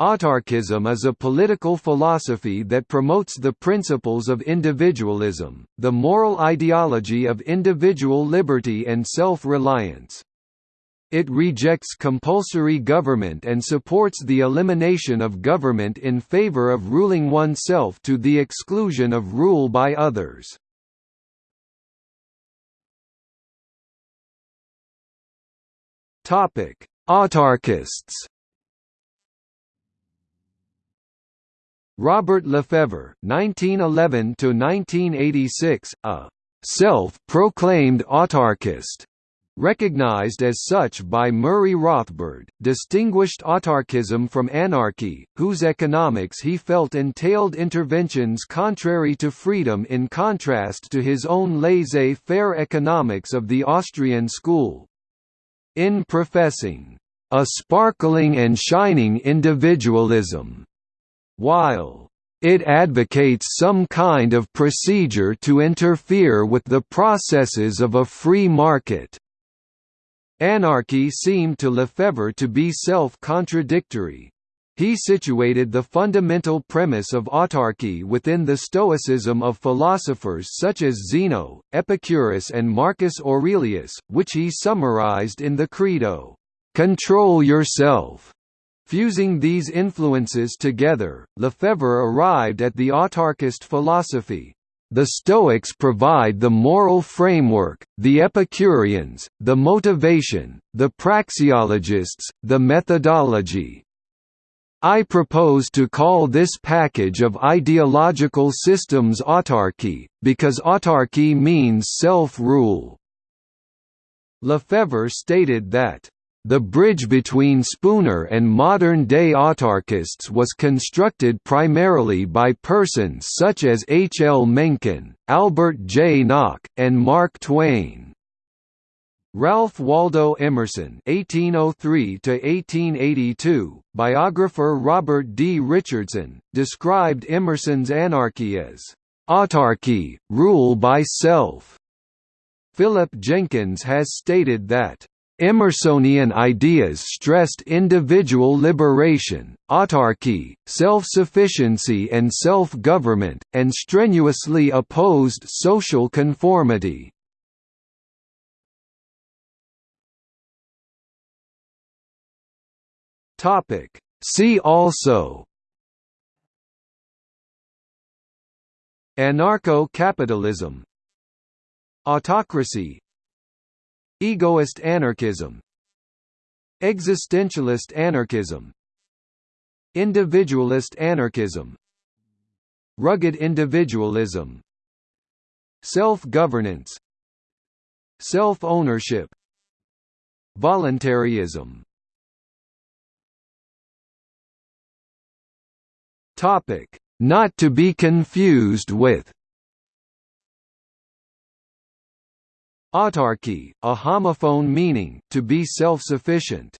Autarchism is a political philosophy that promotes the principles of individualism, the moral ideology of individual liberty and self-reliance. It rejects compulsory government and supports the elimination of government in favor of ruling oneself to the exclusion of rule by others. Autarchists Robert Lefevre (1911–1986), a self-proclaimed autarchist, recognized as such by Murray Rothbard, distinguished autarchism from anarchy, whose economics he felt entailed interventions contrary to freedom in contrast to his own laissez-faire economics of the Austrian school. In professing, "...a sparkling and shining individualism," while it advocates some kind of procedure to interfere with the processes of a free market. Anarchy seemed to Lefevre to be self-contradictory. He situated the fundamental premise of autarchy within the stoicism of philosophers such as Zeno, Epicurus and Marcus Aurelius, which he summarized in the Credo, "'Control yourself' Fusing these influences together, Lefevre arrived at the autarchist philosophy. The Stoics provide the moral framework, the Epicureans, the motivation, the praxeologists, the methodology. I propose to call this package of ideological systems autarchy, because autarchy means self-rule. Lefevre stated that the bridge between Spooner and modern-day autarchists was constructed primarily by persons such as H. L. Mencken, Albert J. Nock, and Mark Twain. Ralph Waldo Emerson (1803–1882), biographer Robert D. Richardson, described Emerson's anarchy as autarchy, rule by self. Philip Jenkins has stated that Emersonian ideas stressed individual liberation, autarchy, self-sufficiency and self-government, and strenuously opposed social conformity. See also Anarcho-capitalism Autocracy Egoist anarchism Existentialist anarchism Individualist anarchism Rugged individualism Self-governance Self-ownership Voluntarism. Not to be confused with Autarky, a homophone meaning, to be self-sufficient.